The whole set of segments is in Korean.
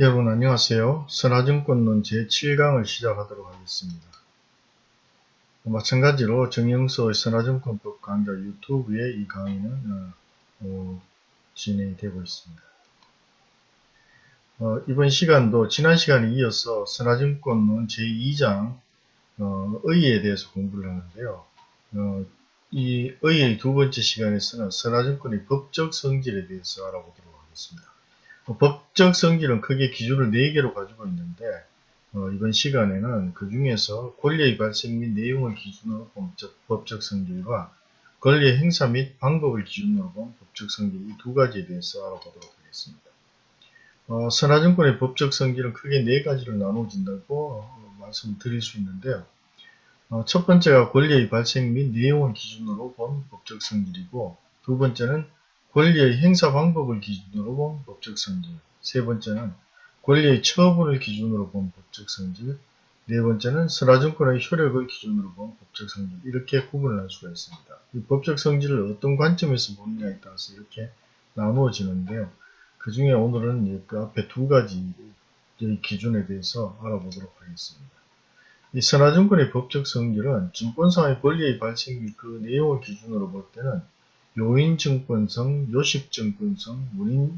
여러분 안녕하세요. 선화증권론 제7강을 시작하도록 하겠습니다. 마찬가지로 정영서의 선화증권법 강좌 유튜브에 이 강의는 어, 어, 진행이 되고 있습니다. 어, 이번 시간도 지난 시간에 이어서 선화증권론 제2장 어, 의에 대해서 공부를 하는데요. 어, 이 의의 두 번째 시간에서는 선화증권의 법적 성질에 대해서 알아보도록 하겠습니다. 어, 법적 성질은 크게 기준을 4개로 가지고 있는데 어, 이번 시간에는 그 중에서 권리의 발생 및 내용을 기준으로 본 법적 성질과 권리의 행사 및 방법을 기준으로 본 법적 성질 이 두 가지에 대해서 알아보도록 하겠습니다. 어, 선화증권의 법적 성질은 크게 네 가지로 나누어진다고 어, 말씀드릴 수 있는데요. 어, 첫 번째가 권리의 발생 및 내용을 기준으로 본 법적 성질이고 두 번째는 권리의 행사 방법을 기준으로 본 법적 성질 세 번째는 권리의 처분을 기준으로 본 법적 성질 네 번째는 선화증권의 효력을 기준으로 본 법적 성질 이렇게 구분을 할 수가 있습니다. 이 법적 성질을 어떤 관점에서 보느냐에 따라서 이렇게 나누어지는데요. 그 중에 오늘은 그 앞에 두 가지 기준에 대해서 알아보도록 하겠습니다. 이 선화증권의 법적 성질은 증권상의 권리의 발생 및 그 내용을 기준으로 볼 때는 요인증권성, 요식증권성,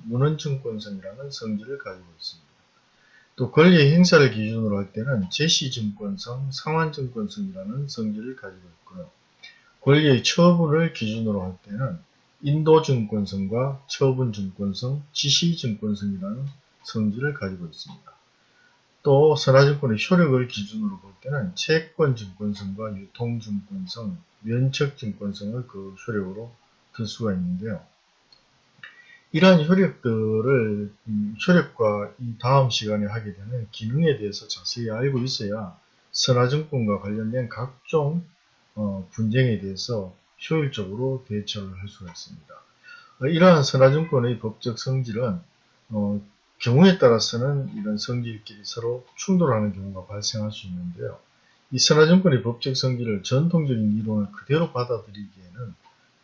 문헌증권성이라는 성질을 가지고 있습니다. 또 권리의 행사를 기준으로 할 때는 제시증권성, 상환증권성이라는 성질을 가지고 있고요. 권리의 처분을 기준으로 할 때는 인도증권성과 처분증권성, 지시증권성이라는 성질을 가지고 있습니다. 또 선화증권의 효력을 기준으로 볼 때는 채권증권성과 유통증권성, 면책증권성을 그 효력으로 들 수가 있는데요. 이러한 효력들을 음, 효력과 이 다음 시간에 하게 되는 기능에 대해서 자세히 알고 있어야 선화증권과 관련된 각종 어, 분쟁에 대해서 효율적으로 대처를 할 수가 있습니다. 어, 이러한 선화증권의 법적 성질은 어, 경우에 따라서는 이런 성질끼리 서로 충돌하는 경우가 발생할 수 있는데요. 이 선화증권의 법적 성질을 전통적인 이론을 그대로 받아들이기에는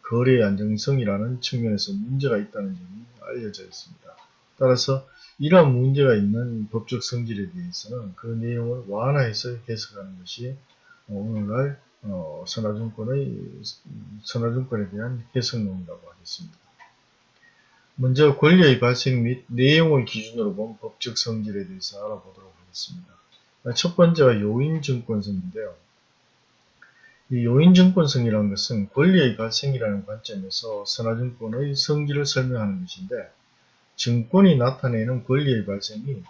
거래의 안정성이라는 측면에서 문제가 있다는 점이 알려져 있습니다. 따라서 이러한 문제가 있는 법적 성질에 대해서는 그 내용을 완화해서 해석하는 것이 오늘날 어, 선화증권의 선화증권에 대한 해석론이라고 하겠습니다. 먼저 권리의 발생 및 내용을 기준으로 본 법적 성질에 대해서 알아보도록 하겠습니다. 첫 번째가 요인증권성인데요. 이 요인증권성이라는 것은 권리의 발생이라는 관점에서 선화증권의 성질을 설명하는 것인데 증권이 나타내는 권리의 발생이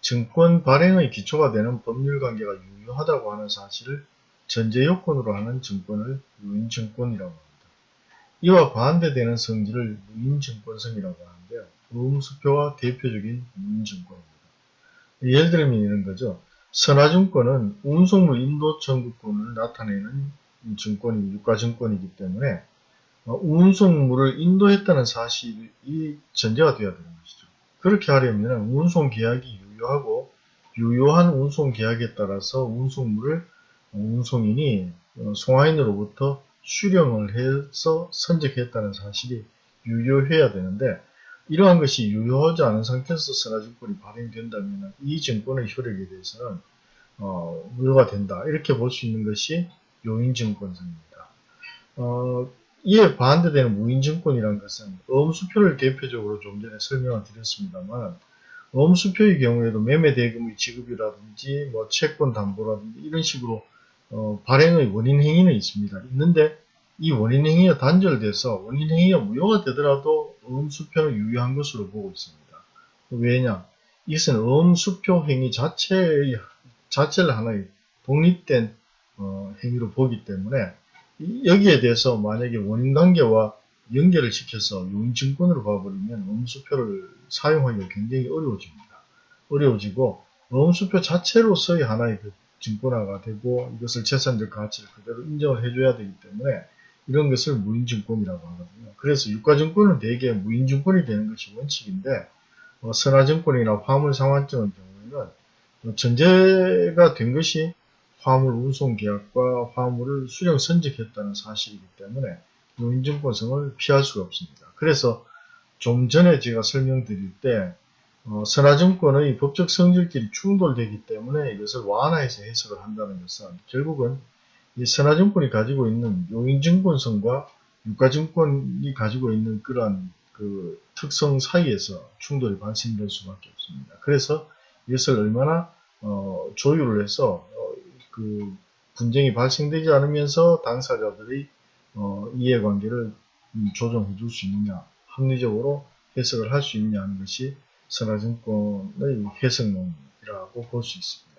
증권 발행의 기초가 되는 법률관계가 유효하다고 하는 사실을 전제 요건으로 하는 증권을 요인증권이라고 합니다. 이와 반대되는 성질을 무인증권성이라고 하는데요. 음수표와 대표적인 무인증권입니다. 예를 들면 이런 거죠. 선화증권은 운송물 인도 청구권을 나타내는 증권이 유가증권이기 때문에 어, 운송물을 인도했다는 사실이 전제가 되어야 되는 것이죠. 그렇게 하려면 운송 계약이 유효하고 유효한 운송 계약에 따라서 운송물을 운송인이 어, 송화인으로부터 수령을 해서 선적했다는 사실이 유효해야 되는데 이러한 것이 유효하지 않은 상태에서 선화증권이 발행된다면 이 증권의 효력에 대해서는 어, 무효가 된다. 이렇게 볼 수 있는 것이 용인증권성입니다. 어, 이에 반대되는 무인증권이라는 것은 엄수표를 대표적으로 좀 전에 설명을 드렸습니다만 엄수표의 경우에도 매매 대금의 지급이라든지 뭐 채권 담보라든지 이런 식으로 어, 발행의 원인 행위는 있습니다. 있는데 이 원인 행위가 단절돼서 원인 행위가 무효가 되더라도 엄수표는 유효한 것으로 보고 있습니다. 왜냐? 이것은 엄수표 행위 자체의, 자체를 하나의 독립된 어, 행위로 보기 때문에 여기에 대해서 만약에 원인관계와 연결을 시켜서 용증권으로 봐버리면 음수표를 사용하기가 굉장히 어려워집니다. 어려워지고 음수표 자체로서의 하나의 그 증권화가 되고 이것을 재산적 가치를 그대로 인정을 해줘야 되기 때문에 이런 것을 무인증권이라고 하거든요. 그래서 유가증권은 대개 무인증권이 되는 것이 원칙인데 어, 선화증권이나 화물상환증의 경우에는 전제가 된 것이 화물 운송 계약과 화물을 수령 선적했다는 사실이기 때문에 요인증권성을 피할 수가 없습니다. 그래서 좀 전에 제가 설명드릴 때 어, 선화증권의 법적 성질끼리 충돌되기 때문에 이것을 완화해서 해석을 한다는 것은 결국은 이 선화증권이 가지고 있는 요인증권성과 유가증권이 가지고 있는 그러한 그 특성 사이에서 충돌이 발생될 수밖에 없습니다. 그래서 이것을 얼마나 어, 조율을 해서 어, 그 분쟁이 발생되지 않으면서 당사자들의 어, 이해관계를 조정해 줄 수 있느냐 합리적으로 해석을 할 수 있느냐 하는 것이 선화증권의 해석론이라고 볼 수 있습니다.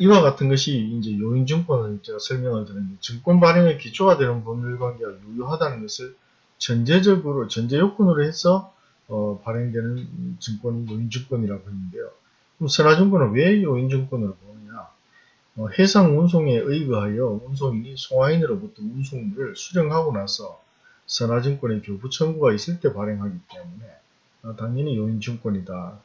이와 같은 것이 이제 요인증권을 제가 설명을 드렸는데 증권 발행의 기초가 되는 법률관계가 유효하다는 것을 전제적으로 전제 요건으로 해서 어, 발행되는 증권이 요인증권이라고 했는데요. 그럼 선화증권은 왜 요인증권으로 해상 운송에 의거하여 운송인이 송화인으로부터 운송물을 수령하고 나서 선화증권의 교부 청구가 있을 때 발행하기 때문에 어, 당연히 요인증권이다.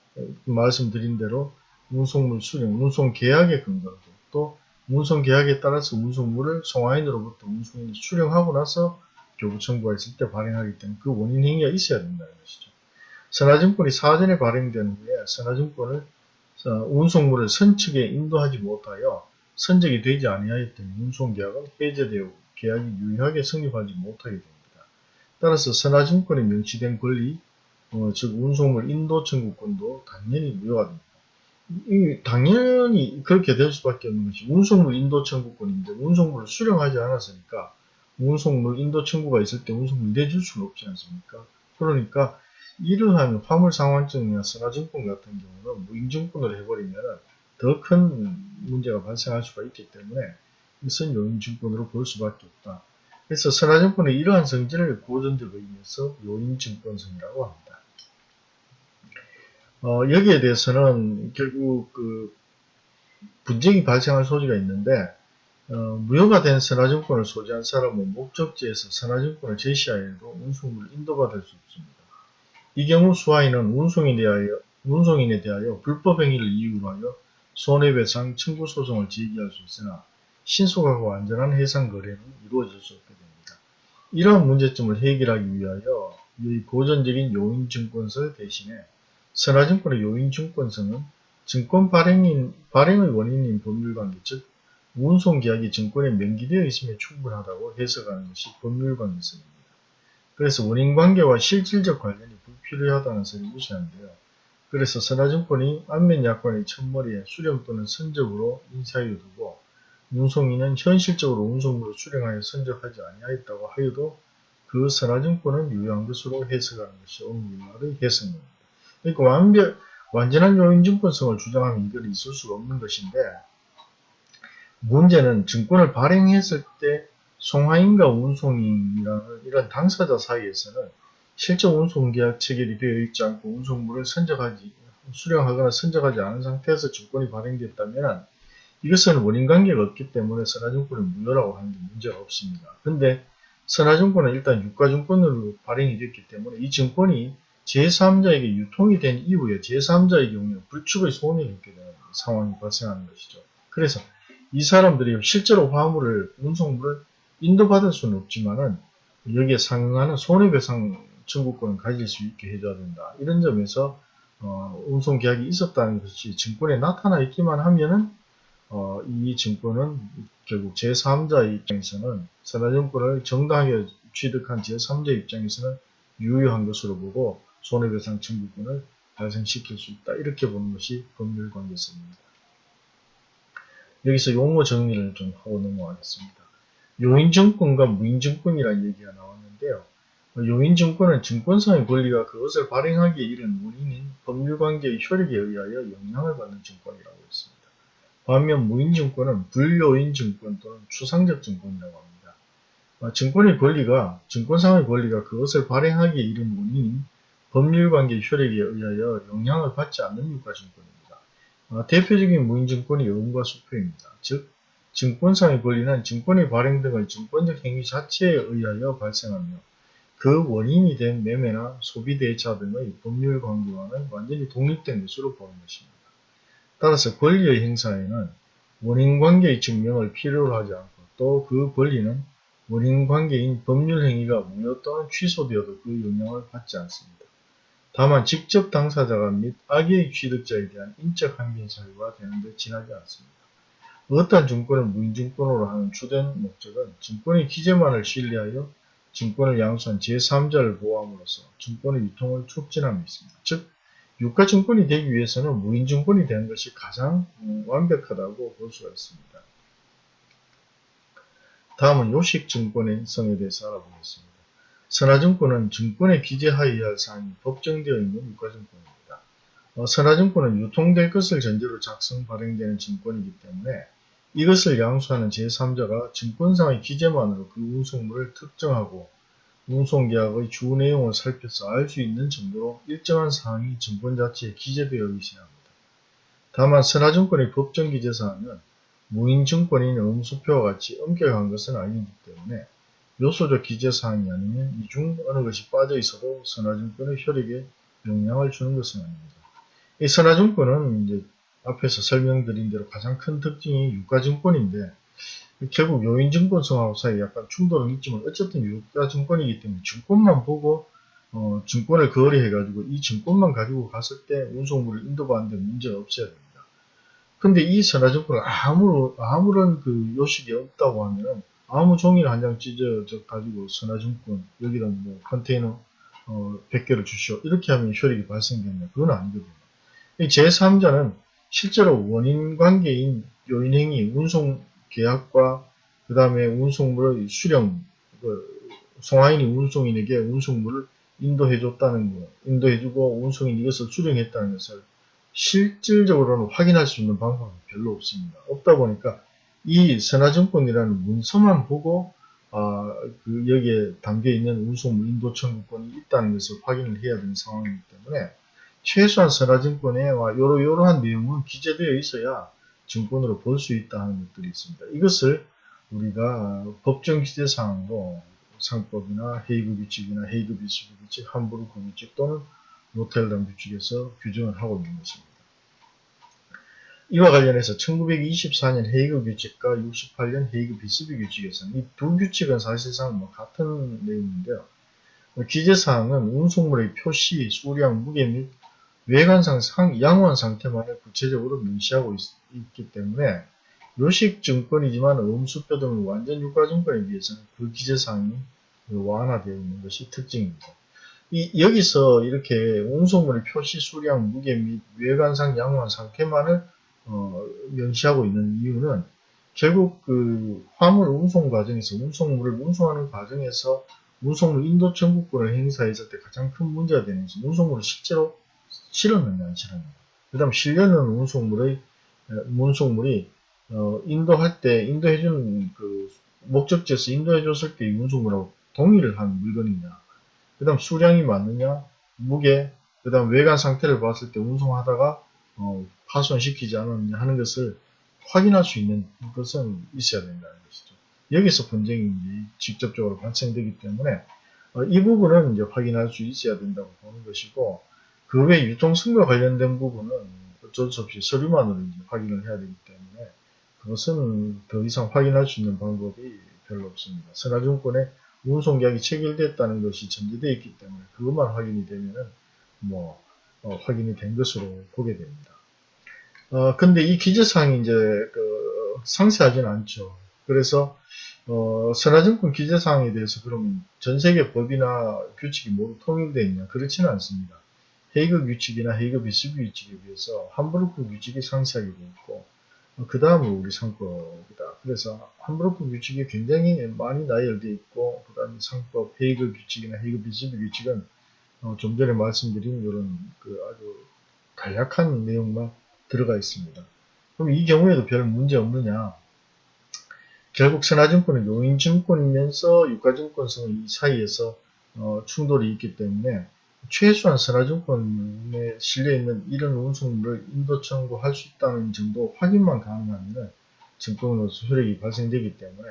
말씀드린 대로 운송물 수령, 운송계약에 근거로 또 운송계약에 따라서 운송물을 송화인으로부터 운송인이 수령하고 나서 교부 청구가 있을 때 발행하기 때문에 그 원인 행위가 있어야 된다는 것이죠. 선화증권이 사전에 발행된 후에 선화증권을 어, 운송물을 선측에 인도하지 못하여 선적이 되지 아니하였던 운송계약은 해제되어 계약이 유효하게 성립하지 못하게 됩니다. 따라서 선화증권에 명시된 권리, 어, 즉 운송물 인도 청구권도 당연히 무효가 됩니다. 이, 당연히 그렇게 될 수밖에 없는 것이 운송물 인도 청구권인데 운송물을 수령하지 않았으니까 운송물 인도 청구가 있을 때 운송물 내줄 수는 없지 않습니까? 그러니까 이러한 화물상환증이나 선화증권 같은 경우는 무인증권으로 해버리면 더 큰 문제가 발생할 수가 있기 때문에 이것은 요인 증권으로 볼 수밖에 없다. 그래서 선화증권의 이러한 성질을 고전적 의미에서 요인 증권성이라고 합니다. 어, 여기에 대해서는 결국 그 분쟁이 발생할 소지가 있는데 어, 무효가 된 선화증권을 소지한 사람은 목적지에서 선화증권을 제시하여도 운송물을 인도받을 수 없습니다. 이 경우 수하인은 운송인에 대하여, 운송인에 대하여 불법 행위를 이유로 하여 손해배상 청구 소송을 제기할 수 있으나 신속하고 안전한 해상 거래는 이루어질 수 없게 됩니다. 이러한 문제점을 해결하기 위하여 이 고전적인 요인증권설 대신에 선화증권의 요인증권성은 증권 발행인, 발행의 원인인 법률관계, 즉 운송계약이 증권에 명기되어 있으면 충분하다고 해석하는 것이 법률관계성입니다. 그래서 원인관계와 실질적 관련이 불필요하다는 설이 무시한데요. 그래서 선화증권이 안면약관의 첫머리에 수령 또는 선적으로 인사하여 두고 운송인은 현실적으로 운송물을 수령하여 선적하지 아니하였다고 하여도 그 선화증권은 유효한 것으로 해석하는 것이 오늘날의 해석입니다. 그러니까 완벽, 완전한 요인증권성을 주장하면 이건 있을 수가 없는 것인데 문제는 증권을 발행했을 때 송화인과 운송인이라는 이런 당사자 사이에서는 실제 운송계약 체결이 되어 있지 않고 운송물을 선적하지 수령하거나 선적하지 않은 상태에서 증권이 발행됐다면 이것은 원인관계가 없기 때문에 선화증권은 무효라고 하는 게 문제가 없습니다. 근데 선화증권은 일단 유가증권으로 발행이 됐기 때문에 이 증권이 제3자에게 유통이 된 이후에 제3자의 경우에 불축의 손해를 입게 되는 상황이 발생하는 것이죠. 그래서 이 사람들이 실제로 화물을, 운송물을 인도받을 수는 없지만은 여기에 상응하는 손해배상 청구권을 가질 수 있게 해줘야 된다. 이런 점에서 어, 운송 계약이 있었다는 것이 증권에 나타나 있기만 하면은 어, 이 증권은 결국 제3자 입장에서는 선화증권을 정당하게 취득한 제3자 입장에서는 유효한 것으로 보고 손해배상 청구권을 발생시킬 수 있다. 이렇게 보는 것이 법률 관계성입니다. 여기서 용어 정리를 좀 하고 넘어가겠습니다. 요인증권과 무인증권이라는 얘기가 나왔는데요. 요인증권은 증권상의 권리가 그것을 발행하기에 이른 원인인 법률관계의 효력에 의하여 영향을 받는 증권이라고 했습니다. 반면 무인증권은 불요인증권 또는 추상적 증권이라고 합니다. 아, 증권의 권리가 증권상의 권리가 그것을 발행하기에 이른 원인인 법률관계 효력에 의하여 영향을 받지 않는 유가증권입니다. 아, 대표적인 무인증권이 음과 수표입니다. 즉 증권상의 권리는 증권의 발행 등의 증권적 행위 자체에 의하여 발생하며 그 원인이 된 매매나 소비 대차 등의 법률 관계와는 완전히 독립된 것으로 보는 것입니다. 따라서 권리의 행사에는 원인 관계의 증명을 필요로 하지 않고 또 그 권리는 원인 관계인 법률 행위가 무효 또는 취소되어도 그 영향을 받지 않습니다. 다만 직접 당사자가 및 악의 취득자에 대한 인적 항변 사유가 되는 데 지나지 않습니다. 어떠한 증권을 무인증권으로 하는 주된 목적은 증권의 기재만을 신뢰하여 증권을 양수한 제3자를 보호함으로써 증권의 유통을 촉진함에 있습니다. 즉 유가증권이 되기 위해서는 무인증권이 되는 것이 가장 음, 완벽하다고 볼 수가 있습니다. 다음은 요식증권의 성에 대해서 알아보겠습니다. 선화증권은 증권의 기재하여야 할 사항이 법정되어 있는 유가증권입니다. 어, 선화증권은 유통될 것을 전제로 작성 발행되는 증권이기 때문에 이것을 양수하는 제3자가 증권상의 기재만으로 그 운송물을 특정하고 운송계약의 주 내용을 살펴서 알 수 있는 정도로 일정한 사항이 증권 자체에 기재되어 있어야 합니다. 다만 선화증권의 법정 기재사항은 무인증권인 음수표와 같이 엄격한 것은 아니기 때문에 요소적 기재사항이 아니면 이중 어느 것이 빠져 있어도 선화증권의 효력에 영향을 주는 것은 아닙니다. 이 선화증권은 이제 앞에서 설명드린 대로 가장 큰 특징이 유가증권인데 결국 요인증권성하고 사이에 약간 충돌은 있지만 어쨌든 유가증권이기 때문에 증권만 보고 어, 증권을 거래해 가지고 이 증권만 가지고 갔을 때 운송물을 인도받는데 문제가 없어야 됩니다. 근데 이 선화증권을 아무, 아무런 그 요식이 없다고 하면 아무 종이를 한 장 찢어 가지고 선화증권 여기다 뭐 컨테이너 어, 100개를 주시오 이렇게 하면 효력이 발생되냐 그건 아니거든요. 제3자는 실제로 원인 관계인 요인행위, 운송 계약과 그 다음에 운송물의 수령, 그 송하인이 운송인에게 운송물을 인도해줬다는 거, 인도해주고 운송인이 이것을 수령했다는 것을 실질적으로는 확인할 수 있는 방법은 별로 없습니다. 없다 보니까 이 선화증권이라는 문서만 보고 아, 그 여기에 담겨있는 운송물 인도 청구권이 있다는 것을 확인을 해야 되는 상황이기 때문에 최소한 선화증권에 요러 요러한 내용은 기재되어 있어야 증권으로 볼 수 있다 하는 것들이 있습니다. 이것을 우리가 법정 기재 사항으로 상법이나 헤이그 규칙이나 헤이그 비스비 규칙, 함부르크 규칙 또는 노텔담 규칙에서 규정을 하고 있는 것입니다. 이와 관련해서 1924년 헤이그 규칙과 68년 헤이그 비스비 규칙에서는 이 두 규칙은 사실상 뭐 같은 내용인데요. 기재사항은 운송물의 표시, 수량, 무게 및 외관상 상, 양호한 상태만을 구체적으로 명시하고 있, 기 때문에 요식증권이지만 음수표 등의 완전 유가증권에 비해서는 그 기재사항이 완화되어 있는 것이 특징입니다. 이, 여기서 이렇게 운송물의 표시 수량, 무게 및 외관상 양호한 상태만을 어, 명시하고 있는 이유는 결국 그 화물 운송 과정에서 운송물을 운송하는 과정에서 운송물 인도 청구권을 행사했을 때 가장 큰 문제가 되는 것은 운송물을 실제로 실었느냐 안 실었느냐 그 다음 실려는 운송물의 운송물이 어, 인도할 때 인도해준 그 목적지에서 인도해줬을 때 운송물하고 동의를 한 물건이냐 그 다음 수량이 맞느냐 무게 그 다음 외관 상태를 봤을 때 운송하다가 어, 파손시키지 않았느냐 하는 것을 확인할 수 있는 것은 있어야 된다는 것이죠. 여기서 분쟁이 직접적으로 발생되기 때문에 어, 이 부분은 이제 확인할 수 있어야 된다고 보는 것이고 그 외 유통성과 관련된 부분은 어쩔 수 없이 서류만으로 이제 확인을 해야 되기 때문에 그것은 더 이상 확인할 수 있는 방법이 별로 없습니다. 선화증권에 운송계약이 체결됐다는 것이 전제되어 있기 때문에 그것만 확인이 되면은 뭐 어, 확인이 된 것으로 보게 됩니다. 어, 근데 이 기재사항이 이제 그 상세하지는 않죠. 그래서 어, 선화증권 기재사항에 대해서 그러면 전세계 법이나 규칙이 모두 통일되어 있냐? 그렇지는 않습니다. 헤이그 규칙이나 헤이그 비스비 규칙에 비해서 함부르크 규칙이 상세하게 있고 어, 그 다음은 우리 상법이다. 그래서 함부르크 규칙이 굉장히 많이 나열되어 있고 그 다음에 상법 헤이그 규칙이나 헤이그 비스비 규칙은 어, 좀 전에 말씀드린 이런 그 아주 간략한 내용만 들어가 있습니다. 그럼 이 경우에도 별 문제 없느냐? 결국 선화증권은 용인증권이면서 유가증권성의 사이에서 어, 충돌이 있기 때문에 최소한 선화증권에 실려있는 이런 운송물을 인도 청구할 수 있다는 정도 확인만 가능하면 증권으로서 효력이 발생되기 때문에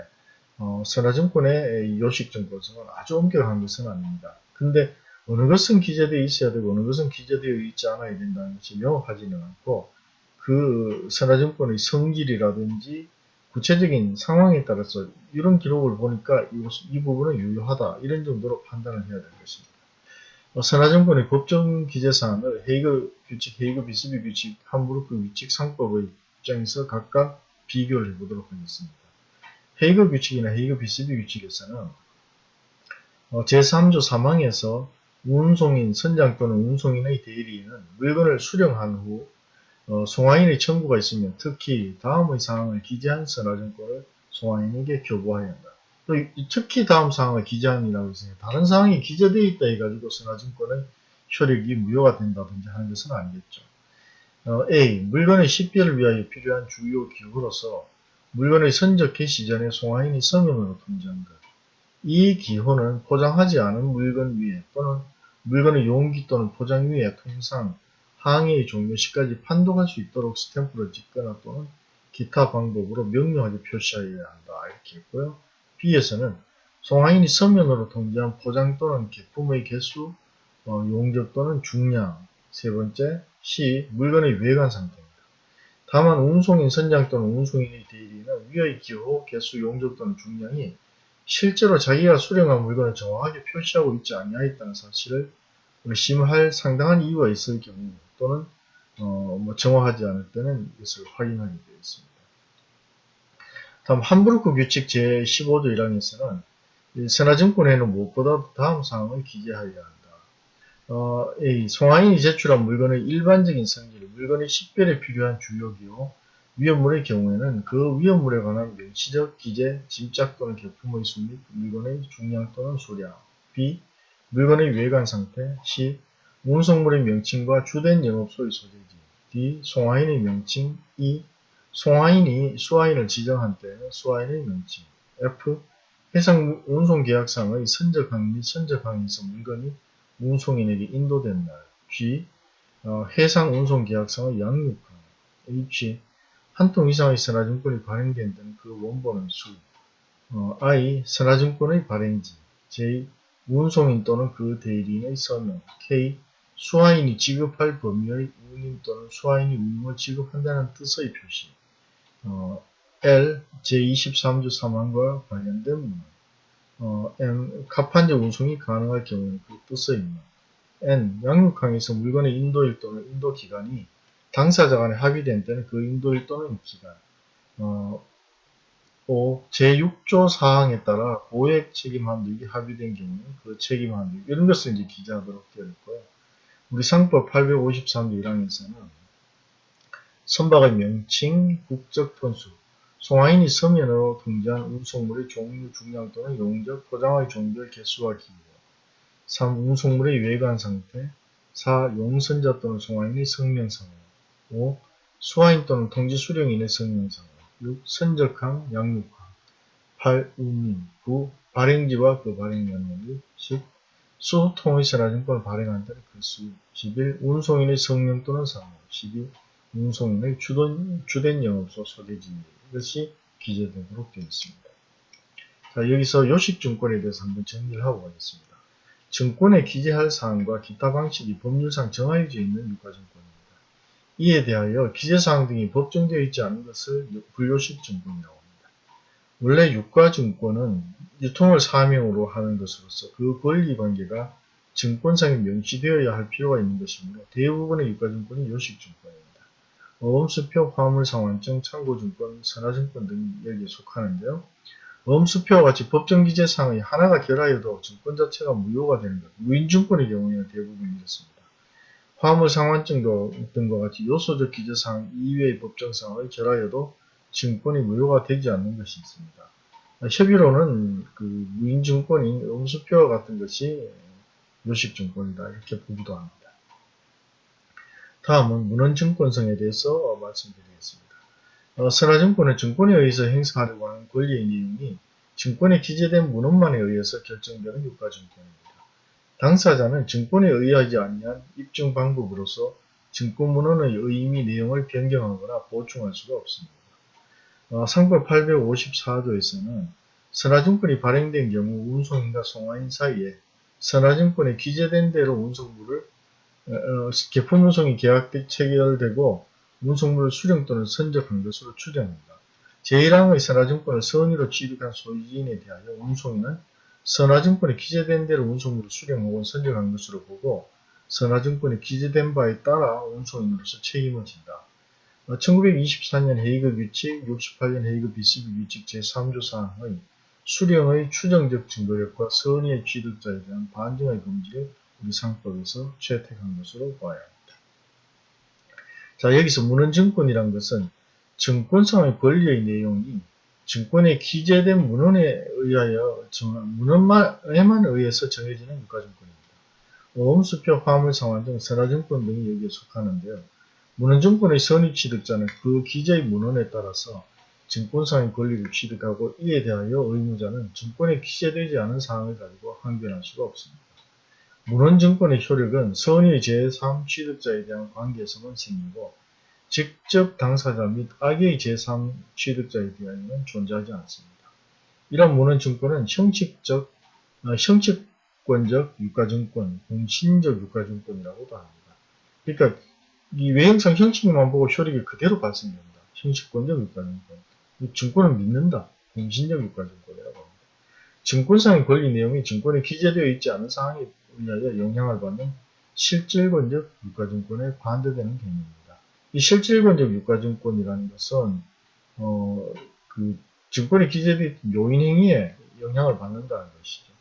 어, 선화증권의 요식증권성은 아주 엄격한 것은 아닙니다. 근데 어느 것은 기재되어 있어야 되고 어느 것은 기재되어 있지 않아야 된다는 것이 명확하지는 않고 그 선화증권의 성질이라든지 구체적인 상황에 따라서 이런 기록을 보니까 이, 이 부분은 유효하다 이런 정도로 판단을 해야 될 것입니다. 어, 선화증권의 법정 기재사항을 헤이그 규칙, 헤이그 비스비 규칙, 함부르크 규칙, 상법의 입장에서 각각 비교를 해보도록 하겠습니다. 헤이그 규칙이나 헤이그 비스비 규칙에서는 어, 제3조 3항에서 운송인, 선장 또는 운송인의 대리인은 물건을 수령한 후 어, 송화인의 청구가 있으면 특히 다음의 사항을 기재한 선화증권을 송화인에게 교부하여야 한다. 또 특히 다음 사항을 기재함이라고 해서 다른 사항이 기재되어 있다 해가지고 선화증권의 효력이 무효가 된다든지 하는 것은 아니겠죠. 어, A. 물건의 식별을 위하여 필요한 주요 기호로서 물건의 선적 개시 전에 송화인이 서명으로 통지한 것. 이 기호는 포장하지 않은 물건 위에 또는 물건의 용기 또는 포장 위에 통상 항해의 종료 시까지 판독할 수 있도록 스탬프를 찍거나 또는 기타 방법으로 명료하게 표시하여야 한다. 이렇게 했고요. B에서는 송화인이 서면으로 통지한 포장 또는 개품의 개수, 어, 용적 또는 중량. 세 번째, C. 물건의 외관 상태입니다. 다만 운송인 선장 또는 운송인의 대리는 위의 기호, 개수, 용적 또는 중량이 실제로 자기가 수령한 물건을 정확하게 표시하고 있지 아니하였다는 사실을 의심할 상당한 이유가 있을 경우 또는 어, 뭐 정확하지 않을 때는 이것을 있습니 다. 다음 함부르크 규칙 제15조 1항에서는 선화증권에는 무엇보다 다음 사항을 기재하여야 한다. 어, A. 송화인이 제출한 물건의 일반적인 성질, 물건의 식별에 필요한 주요 기호, 위험물의 경우에는 그 위험물에 관한 명시적 기재, 짐작 또는 개품의 수 및 물건의 중량 또는 수량 B. 물건의 외관 상태 C. 운송물의 명칭과 주된 영업소의 소재지 D. 송화인의 명칭 E. 송화인이 수화인을 지정한 때 수화인의 명칭 F. 해상 운송계약상의 선적항 및 선적항에서 물건이 운송인에게 인도된 날 G. 어, 해상 운송계약상의 양육항 H. 한 통 이상의 선화증권이 발행된 데는 그 원본의 수 어, I. 선화증권의 발행지 J. 운송인 또는 그 대리인의 서명 K. 수화인이 지급할 범위의 운임 또는 수화인이 운임을 지급한다는 뜻의 표시 어, L 제23조 3항과 관련된 문항 어, M 가판적 운송이 가능할 경우에는 그 뜻의 문항 N 양육항에서 물건의 인도일 또는 인도기간이 당사자 간에 합의된 때는 그 인도일 또는 기간 어, 5. 제6조 사항에 따라 고액 책임 한도액이 합의된 경우는 그 책임 한도액 이런 것을 이제 기재하도록 되어 있고요. 우리 상법 853조 1항에서는 선박의 명칭, 국적 톤수, 송화인이 서면으로 등장한 운송물의 종류, 중량 또는 용적, 포장의 종별, 개수와 기호 3. 운송물의 외관 상태 4. 용선자 또는 송화인의 성명상호 5. 수화인 또는 통지 수령인의 성명상호 6. 선적항, 양육항 8. 운임 9. 발행지와 그 발행 연령 10. 수소통의 선화증권을 발행한 데는 그 수. 11. 운송인의 성명 또는 상호 12. 운송인의 주된, 주된 영업소 소재지 이것이 기재되도록 되어 있습니다. 자, 여기서 요식증권에 대해서 한번 정리를 하고 가겠습니다. 증권에 기재할 사항과 기타 방식이 법률상 정하여져 있는 유가증권입니다. 이에 대하여 기재사항 등이 법정되어 있지 않은 것을 불요식증권이라고 합니다. 원래 유가증권은 유통을 사명으로 하는 것으로서 그 권리관계가 증권상에 명시되어야 할 필요가 있는 것이므로 대부분의 유가증권이 요식증권입니다. 어음수표, 화물상환증, 창고증권, 선화증권 등이 여기에 속하는데요. 어음수표와 같이 법정기재상의 하나가 결하여도 증권 자체가 무효가 되는 것, 무인증권의 경우에는 대부분 이렇습니다. 화물상환증도 등과 같이 요소적 기재상 이외의 법정상의 결하여도 증권이 무효가 되지 않는 것이 있습니다. 협의로는 그 무인증권인 음수표와 같은 것이 요식증권이다 이렇게 보기도 합니다. 다음은 문헌증권성에 대해서 말씀드리겠습니다. 어, 선화증권은 증권에 의해서 행사하려고 하는 권리의 내용이 증권에 기재된 문헌만에 의해서 결정되는 유가증권입니다. 당사자는 증권에 의하지 아니한 입증 방법으로서 증권문헌의 의미 내용을 변경하거나 보충할 수가 없습니다. 어, 상법 854조에서는 선화증권이 발행된 경우 운송인과 송화인 사이에 선화증권에 기재된 대로 운송물을 어, 개품 운송이 계약 체결되고 운송물 수령 또는 선적한 것으로 추정합니다. 제1항의 선화증권을 선의로 취득한 소유인에 대하여 운송인은 선화증권에 기재된 대로 운송물을 수령 혹은 선정한 것으로 보고 선화증권에 기재된 바에 따라 운송인으로서 책임을 진다. 1924년 헤이그 규칙, 68년 헤이그 비스비 규칙 제3조 사항의 수령의 추정적 증거력과 선의의 취득자에 대한 반증의 금지를 우리 상법에서 채택한 것으로 봐야 합니다. 자 여기서 문헌증권이란 것은 증권상의 권리의 내용이 증권에 기재된 문헌에 의하여 문헌에만 의해서 정해지는 유가증권입니다. 오음수표, 화물상환 등 선화증권 등이 여기에 속하는데요. 문헌증권의 선입취득자는 그 기재의 문헌에 따라서 증권상의 권리를 취득하고 이에 대하여 의무자는 증권에 기재되지 않은 사항을 가지고 항변할 수가 없습니다. 문헌증권의 효력은 선의 제3 취득자에 대한 관계에서만 생기고 직접 당사자 및 악의 제3 취득자에 대하여는 존재하지 않습니다. 이런 문헌증권은 형식적, 어, 형식권적 유가증권, 공신적 유가증권이라고도 합니다. 그러니까 이 외형상 형식만 보고 효력이 그대로 발생됩니다. 형식권적 유가증권. 증권을 믿는다. 공신적 유가증권이라고 합니다. 증권상의 권리 내용이 증권에 기재되어 있지 않은 사항에 의하여 영향을 받는 실질권적 유가증권에 반대되는 개념입니다. 이 실질권적 유가증권이라는 것은 어, 그 증권에 기재된 요인행위에 영향을 받는다는 것이죠.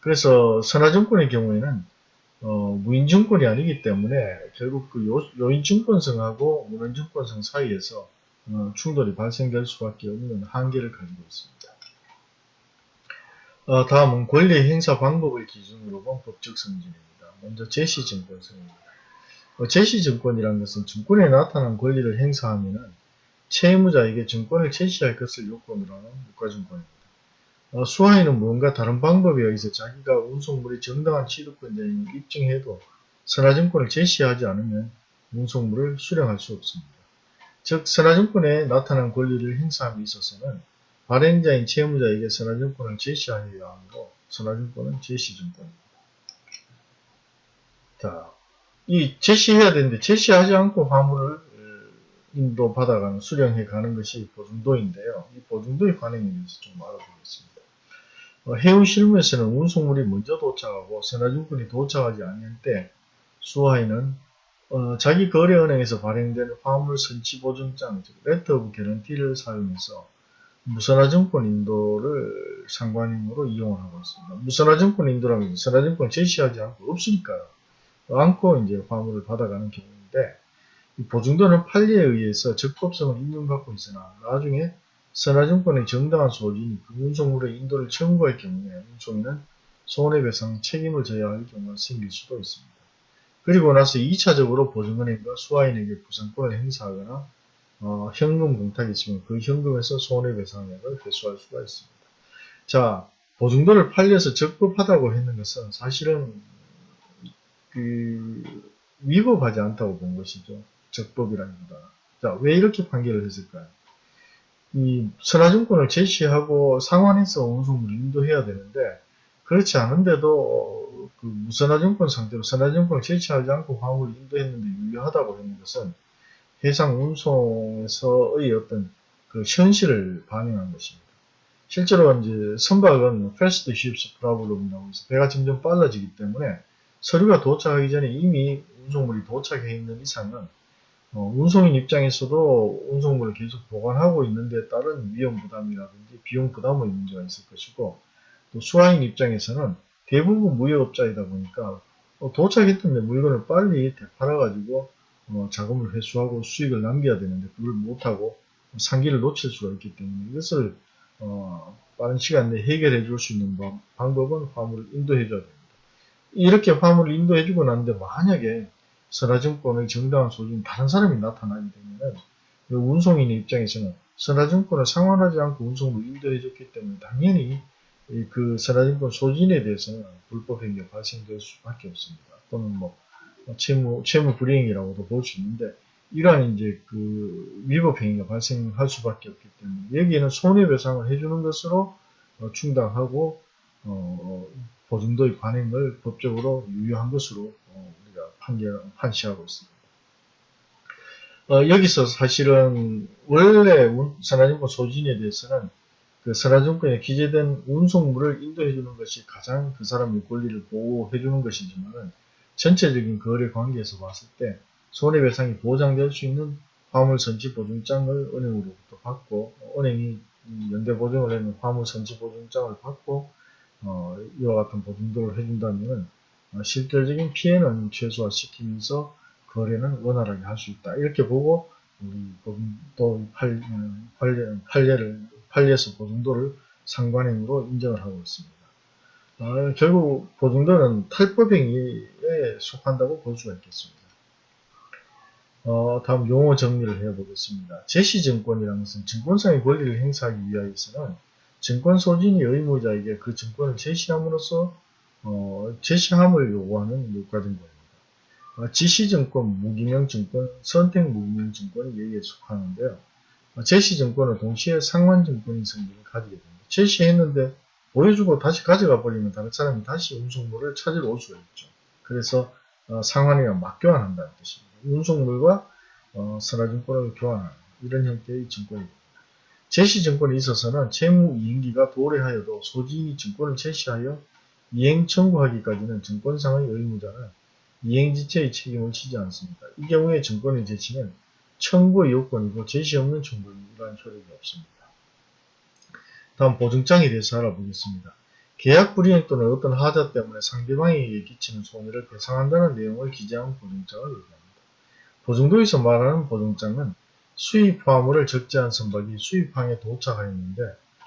그래서 선화증권의 경우에는 어, 무인증권이 아니기 때문에 결국 그 요, 인증권성하고 무인증권성 사이에서 어, 충돌이 발생될 수밖에 없는 한계를 가지고 있습니다. 어, 다음은 권리 행사 방법을 기준으로 본 법적 성질입니다. 먼저 제시증권성입니다. 어, 제시증권이라는 것은 증권에 나타난 권리를 행사하면 채무자에게 증권을 제시할 것을 요건으로 하는 유가증권입니다. 어, 수하인은 무언가 다른 방법에 의해서 자기가 운송물의 정당한 취득권자임을 입증해도 선화증권을 제시하지 않으면 운송물을 수령할 수 없습니다. 즉 선화증권에 나타난 권리를 행사함에 있어서는 발행자인 채무자에게 선화증권을 제시하여야 하므로 선화증권은 제시증권입니다. 자, 이 제시해야 되는데 제시하지 않고 화물을 인도 받아가는 수령해 가는 것이 보증도인데요. 이 보증도의 관행에 대해서 좀 알아보겠습니다. 어, 해운 실무에서는 운송물이 먼저 도착하고 선화증권이 도착하지 않을 때 수하인은 어, 자기 거래은행에서 발행되는 화물 선취 보증장, 즉 letter of guarantee를 사용해서 무선화증권 인도를 상관인으로 이용을 하고 있습니다. 무선화증권 인도라면 선화증권 제시하지 않고 없으니까요. 않고 이제 화물을 받아가는 경우인데 보증도는 판례에 의해서 적법성을 인정받고 있으나 나중에 선화증권의 정당한 소지인이 그 운송물의 인도를 청구할 경우에 운송인은 손해배상 책임을 져야 할 경우가 생길 수도 있습니다. 그리고 나서 2차적으로 보증은행과 수화인에게 부상권을 행사하거나 어, 현금 공탁이 있으면 그 현금에서 손해배상액을 회수할 수가 있습니다. 자, 보증도를 팔려서 적법하다고 했는 것은 사실은 그 위법하지 않다고 본 것이죠. 적법이라기보다. 자, 왜 이렇게 판결을 했을까요? 이 선화증권을 제시하고 상환해서 운송물을 인도해야 되는데 그렇지 않은데도 그 무선화증권 상태로 선화증권을 제시하지 않고 화물을 인도했는데 유효하다고 했는 것은 해상 운송에서의 어떤 그 현실을 반영한 것입니다. 실제로 이제 선박은 fast ships problem이라고 해서 배가 점점 빨라지기 때문에 서류가 도착하기 전에 이미 운송물이 도착해 있는 이상은 어, 운송인 입장에서도 운송물을 계속 보관하고 있는데 따른 위험 부담이라든지 비용 부담의 문제가 있을 것이고 또 수화인 입장에서는 대부분 무역업자이다 보니까 어, 도착했던 물건을 빨리 되팔아가지고 어, 자금을 회수하고 수익을 남겨야 되는데 그걸 못하고 상기를 놓칠 수가 있기 때문에 이것을 어, 빠른 시간 내에 해결해 줄 수 있는 방법은 화물을 인도해 줘야 됩니다. 이렇게 화물을 인도해 주고 났는데 만약에 선화증권의 정당한 소진 다른 사람이 나타나게 되면 운송인의 입장에서는 선화증권을 상환하지 않고 운송을 인도해 줬기 때문에 당연히 그 선화증권 소진에 대해서는 불법 행위가 발생될 수밖에 없습니다. 또는 뭐 채무 채무 불이행이라고도 볼 수 있는데 이러한 이제 그 위법 행위가 발생할 수밖에 없기 때문에 여기에는 손해배상을 해주는 것으로 어, 충당하고 어, 보증도의 관행을 법적으로 유효한 것으로 어, 우리가 판결, 판시하고 있습니다. 어, 여기서 사실은 원래 산하증권 소진에 대해서는 그 선화증권에 기재된 운송물을 인도해 주는 것이 가장 그 사람의 권리를 보호해 주는 것이지만 전체적인 거래 관계에서 봤을 때 손해배상이 보장될 수 있는 화물 선지 보증장을 은행으로부터 받고 은행이 연대보증을 했는 화물 선지 보증장을 받고 어, 이와 같은 보증도를 해준다면 어, 실질적인 피해는 최소화시키면서 거래는 원활하게 할 수 있다. 이렇게 보고 우리 보증도 판, 판례, 판례를 판례에서 보증도를 상관행위로 인정을 하고 있습니다. 어, 결국 보증도는 탈법행위에 속한다고 볼 수가 있겠습니다. 어, 다음 용어 정리를 해보겠습니다. 제시증권이라는 것은 증권상의 권리를 행사하기 위하여서는 증권 소진이 의무자에게 그 증권을 제시함으로써 어, 제시함을 요구하는 요과증권입니다. 어, 지시증권, 무기명증권, 선택무기명증권이 여기에 속하는데요. 어, 제시증권은 동시에 상환증권인 성질을 가지게 됩니다. 제시했는데 보여주고 다시 가져가 버리면 다른 사람이 다시 운송물을 찾으러 올 수가 있죠. 그래서 어, 상환이나 맞교환한다는 뜻입니다. 운송물과 어, 선화증권을 교환하는 이런 형태의 증권입니다. 제시증권에 있어서는 채무이행기가 도래하여도 소지인이 증권을 제시하여 이행 청구하기까지는 증권상의 의무자는 이행지체의 책임을 지지 않습니다. 이 경우에 증권의 제시는 청구의 요건이고 제시 없는 청구에 이러한 효력이 없습니다. 다음 보증장에 대해서 알아보겠습니다. 계약 불이행 또는 어떤 하자 때문에 상대방에게 끼치는 손해를 배상한다는 내용을 기재한 보증장을 얘기합니다. 보증도에서 말하는 보증장은 수입 화물을 적재한 선박이 수입항에 도착하였는데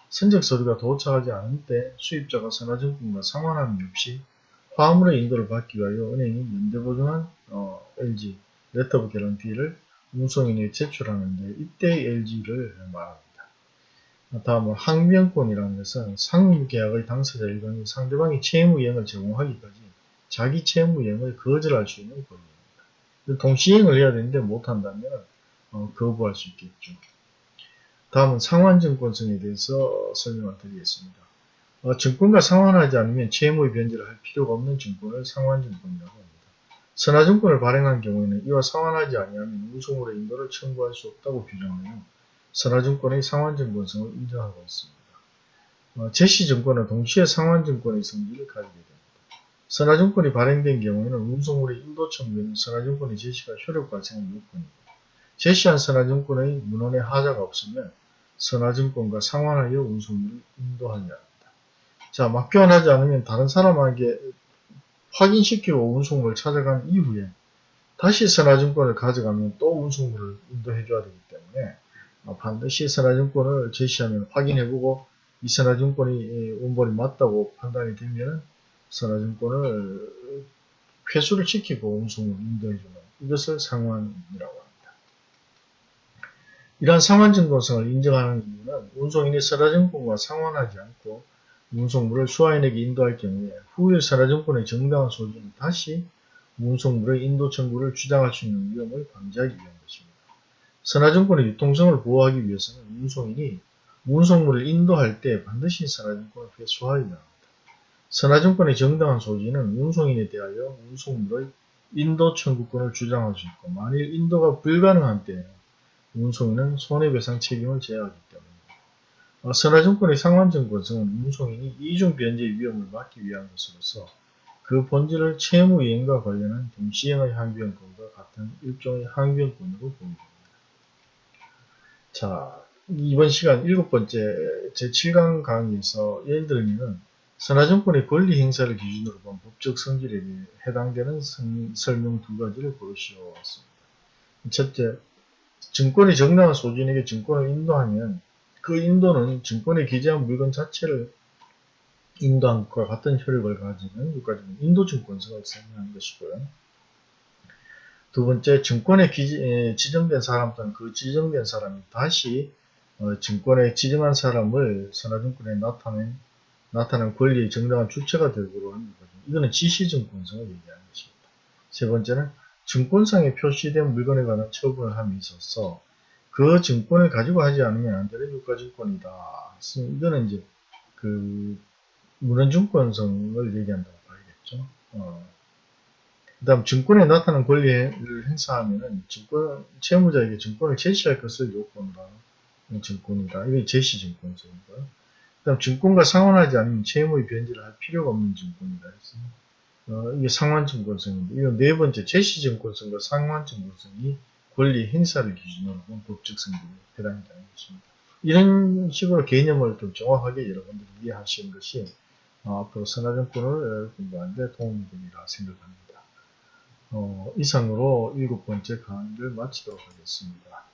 선적 서류가 도착하지 않을 때 수입자가 선화증권과 상환함이 없이 화물의 인도를 받기 위하여 은행이 연대보증한 어, LG letter of guarantee를 운송인에 제출하는데 이때 LG를 말합니다. 다음은 항변권이라는 것은 쌍무계약의 당사자 일반이 상대방이 채무이행을 제공하기까지 자기 채무이행을 거절할 수 있는 권리입니다. 동시이행을 해야 되는데 못한다면 어, 거부할 수 있겠죠. 다음은 상환증권성에 대해서 설명을 드리겠습니다. 어, 증권과 상환하지 않으면 채무의 변제를 할 필요가 없는 증권을 상환증권이라고 합니다. 선화증권을 발행한 경우에는 이와 상환하지 아니하면 운송물의 인도를 청구할 수 없다고 규정하여 선화증권의 상환증권성을 인정하고 있습니다. 어, 제시증권은 동시에 상환증권의 성질을 가지게 됩니다. 선화증권이 발행된 경우에는 운송물의 인도 청구에는 선화증권의 제시가 효력 발생의 요건입니다. 제시한 선화증권의 문헌에 하자가 없으면 선화증권과 상환하여 운송물을 인도하여야 합니다. 자, 맞교환하지 않으면 다른 사람에게 확인시키고 운송물을 찾아간 이후에 다시 선화증권을 가져가면 또 운송물을 인도해줘야 되기 때문에 어, 반드시 선화증권을 제시하면 확인해보고 이 선화증권이 운본이 맞다고 판단이 되면 선화증권을 회수를 시키고 운송을 인도해주는 이것을 상환이라고 합니다. 이러한 상환증권성을 인정하는 이유는 운송인이 선화증권과 상환하지 않고 운송물을 수화인에게 인도할 경우에 후일 선화증권의 정당한 소지는 다시 운송물의 인도 청구를 주장할 수 있는 위험을 방지하기 위한 것입니다. 선화증권의 유통성을 보호하기 위해서는 운송인이 운송물을 인도할 때 반드시 선화증권을 회수하여야 합니다. 선화증권의 정당한 소지는 운송인에 대하여 운송물의 인도 청구권을 주장할 수 있고 만일 인도가 불가능한 때에는 운송인은 손해배상 책임을 져야 하기 때문입니다. 어, 선화증권의 상환증권성은 운송인이 이중 변제 위험을 막기 위한 것으로서 그 본질을 채무이행과 관련한 동시행의 항변권과 같은 일종의 항변권으로 보입니다. 자, 이번 시간 일곱 번째 제7강 강의에서 예를 들면 선화증권의 권리 행사를 기준으로 본 법적 성질에 해당되는 설명 두 가지를 보시오습니다. 첫째, 증권의 정당한 소진에게 증권을 인도하면 그 인도는 증권에 기재한 물건 자체를 인도한 것과 같은 효력을 가지는 여기까지는 인도증권성을 설명한 것이고요. 두 번째, 증권에 기, 지정된 사람 또는 그 지정된 사람이 다시 어, 증권에 지정한 사람을 선화증권에 나타낸, 나타난 권리의 정당한 주체가 되도록 하는 거죠. 이거는 지시증권성을 얘기하는 것입니다. 세 번째는 증권상에 표시된 물건에 관한 처분을 함에 있어서 그 증권을 가지고 하지 않으면 안 되는 유가증권이다. 이거는 이제 그 문헌증권성을 얘기한다고 봐야겠죠. 어. 그 다음 증권에 나타난 권리를 행사하면은 증권, 채무자에게 증권을 제시할 것을 하는 증권이다. 이게 제시 증권성이고요. 그다음 증권과 상환하지 않으면 채무의 변제를 할 필요가 없는 증권이다 했습니다. 어, 이게 상환증권성인데 이건 네 번째 제시증권성과 상환증권성이 권리 행사를 기준으로 본 법적 성질에 해당이 되는 것입니다. 이런 식으로 개념을 좀 정확하게 여러분들이 이해하시는 것이 어, 앞으로 선화증권을 공부하는데 도움이 되리라 생각합니다. 어, 이상으로 일곱 번째 강의를 마치도록 하겠습니다.